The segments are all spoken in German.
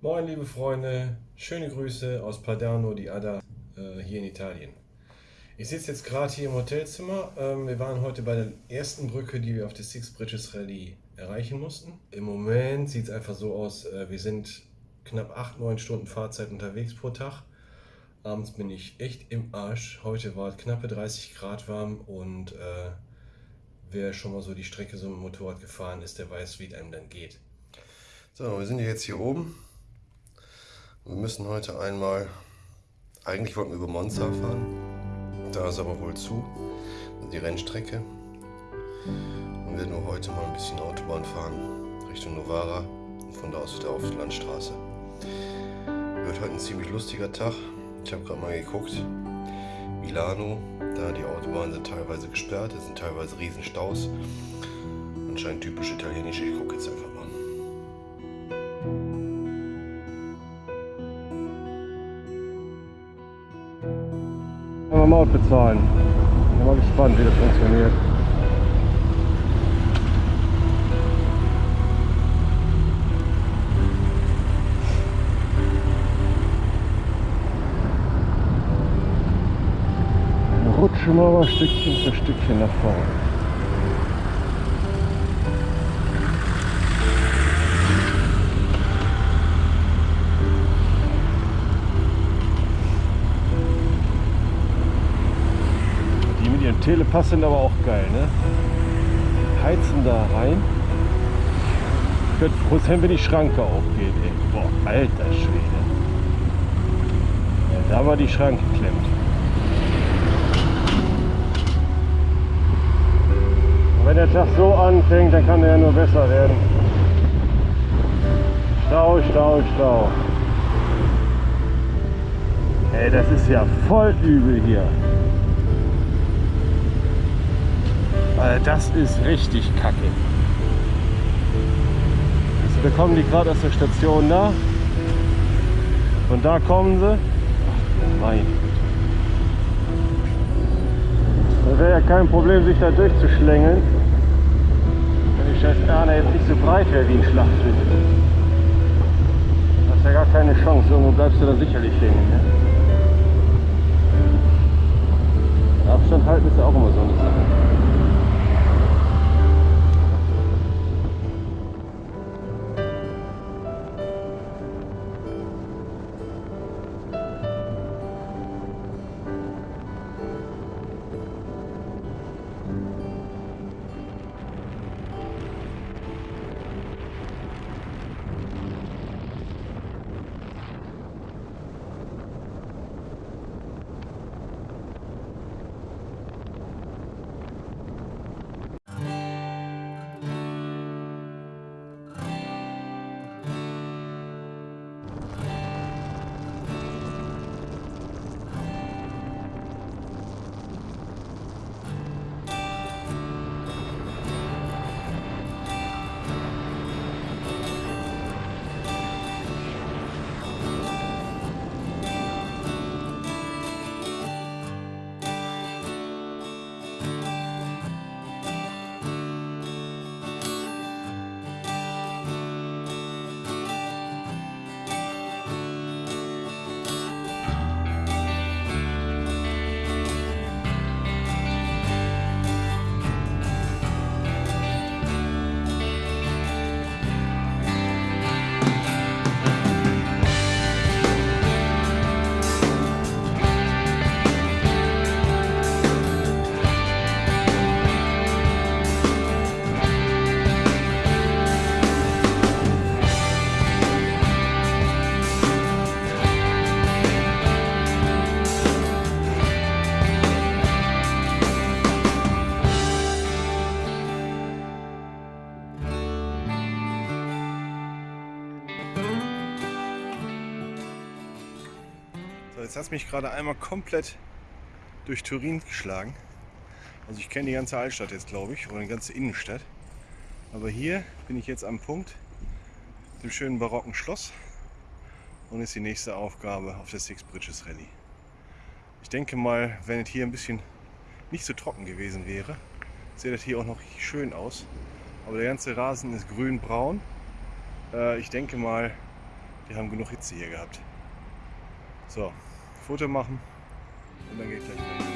Moin liebe Freunde, schöne Grüße aus Padano di Adda äh, hier in Italien. Ich sitze jetzt gerade hier im Hotelzimmer. Ähm, wir waren heute bei der ersten Brücke, die wir auf der Six Bridges Rallye erreichen mussten. Im Moment sieht es einfach so aus, äh, wir sind knapp 8-9 Stunden Fahrzeit unterwegs pro Tag. Abends bin ich echt im Arsch. Heute war knappe 30 Grad warm und äh, wer schon mal so die Strecke so mit dem Motorrad gefahren ist, der weiß, wie es einem dann geht. So, wir sind jetzt hier oben. Wir müssen heute einmal, eigentlich wollten wir über Monza fahren, da ist aber wohl zu, die Rennstrecke. Und werden nur heute mal ein bisschen Autobahn fahren, Richtung Novara und von da aus wieder auf die Landstraße. Wird heute ein ziemlich lustiger Tag. Ich habe gerade mal geguckt, Milano, da die Autobahnen sind teilweise gesperrt, es sind teilweise Riesenstaus. Anscheinend typisch italienisch, ich gucke jetzt einfach Maut bezahlen. Bin mal gespannt, wie das funktioniert. Rutschen wir mal Stückchen für Stückchen nach vorne. Telepass sind aber auch geil, ne? Heizen da rein. Ich könnte froh sein, wenn die Schranke aufgeht, ey. Boah, alter Schwede. Ja, da war die Schranke klemmt. Und wenn der Tag so anfängt, dann kann der ja nur besser werden. Stau, Stau, Stau. Ey, das ist ja voll übel hier. Weil das ist richtig kacke. Also da kommen die gerade aus der Station da. Und da kommen sie. Ach, mein Da wäre ja kein Problem, sich da durchzuschlängeln. Wenn die scheiß Erne jetzt nicht so breit wäre wie ein Schlachtfeld. Da hast ja gar keine Chance. Irgendwo bleibst du da sicherlich hängen. Ne? Abstand halten ist ja auch immer so eine Sache. Jetzt hat es mich gerade einmal komplett durch Turin geschlagen. Also ich kenne die ganze Altstadt jetzt, glaube ich, oder die ganze Innenstadt. Aber hier bin ich jetzt am Punkt, dem schönen barocken Schloss. Und ist die nächste Aufgabe auf der Six Bridges Rallye. Ich denke mal, wenn es hier ein bisschen nicht so trocken gewesen wäre, sieht das hier auch noch schön aus. Aber der ganze Rasen ist grün-braun. Äh, ich denke mal, Die haben genug Hitze hier gehabt. So, Foto machen und dann geht gleich weiter.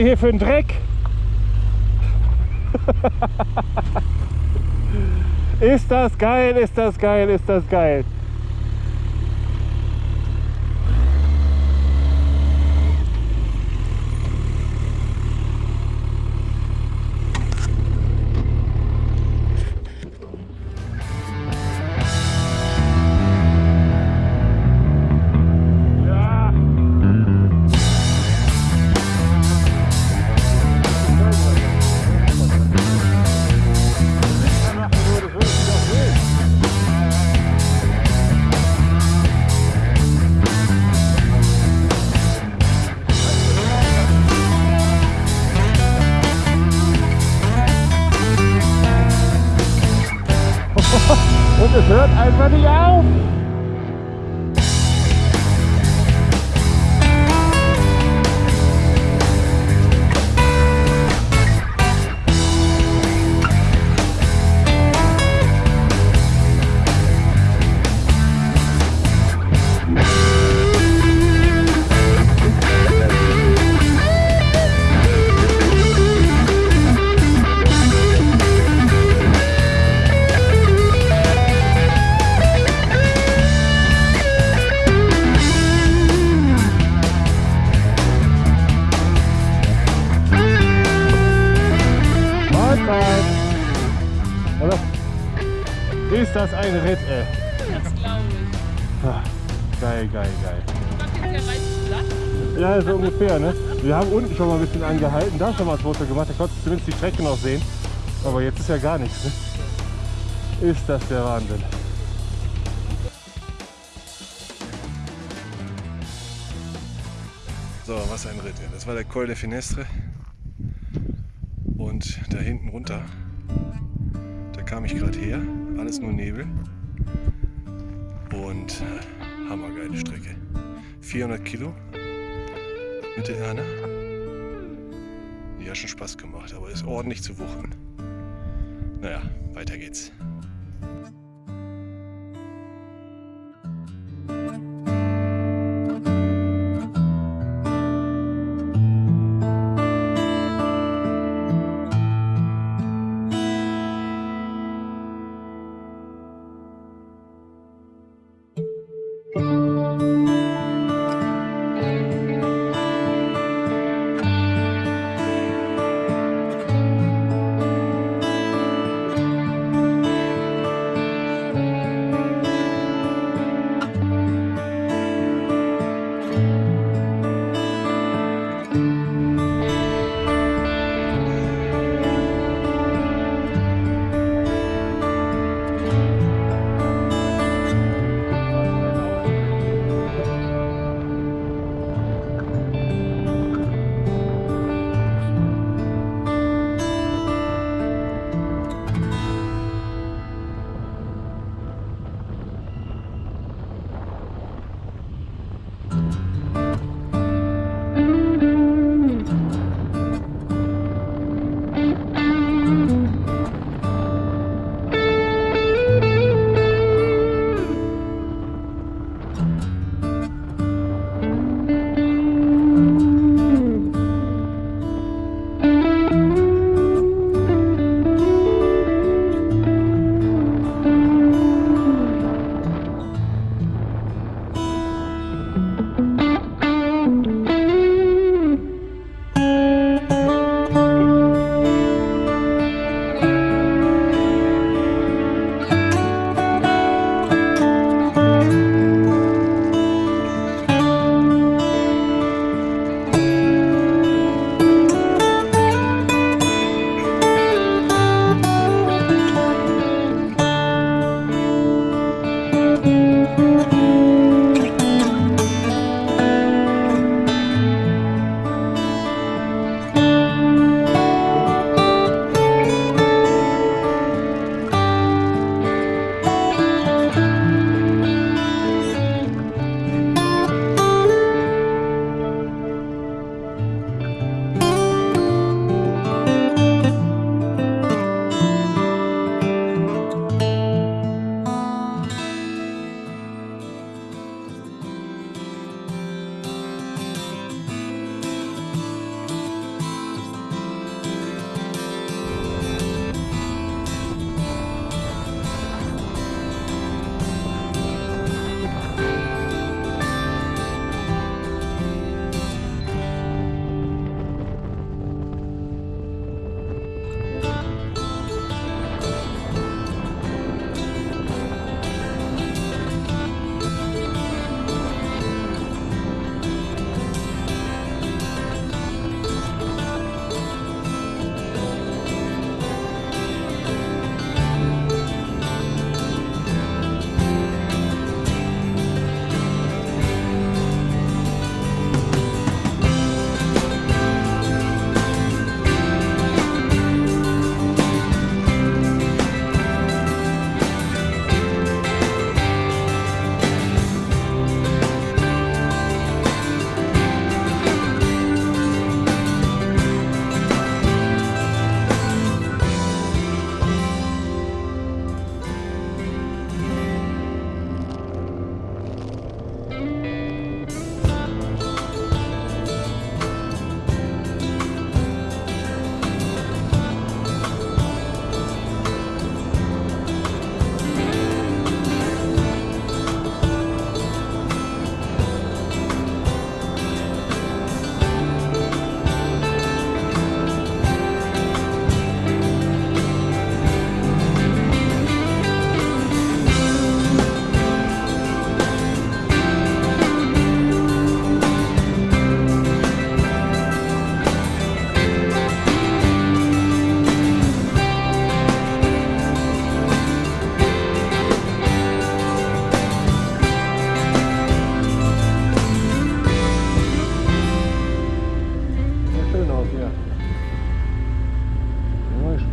Die hier für einen Dreck? ist das geil, ist das geil, ist das geil. Und es hört einfach nicht auf. Ja, so ungefähr, ne? Wir haben unten schon mal ein bisschen angehalten, da schon mal ein Foto gemacht, da konntest du zumindest die Strecke noch sehen. Aber jetzt ist ja gar nichts, ne? Ist das der Wahnsinn. So, was ein Ritt. Das war der Col de Finestre. Und da hinten runter, da kam ich gerade her. Alles nur Nebel. Und äh, hammergeile Strecke. 400 Kilo mit der Erna. Die hat schon Spaß gemacht, aber ist ordentlich zu wuchten. Naja, weiter geht's.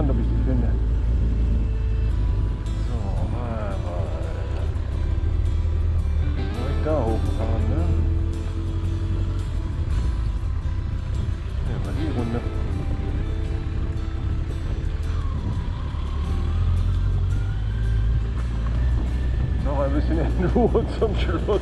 gespannt, ob ich die finde. So, mal, mal. Soll da hochfahren, ne? Ja, wir die Runde. Noch ein bisschen in Ruhe zum Schluss.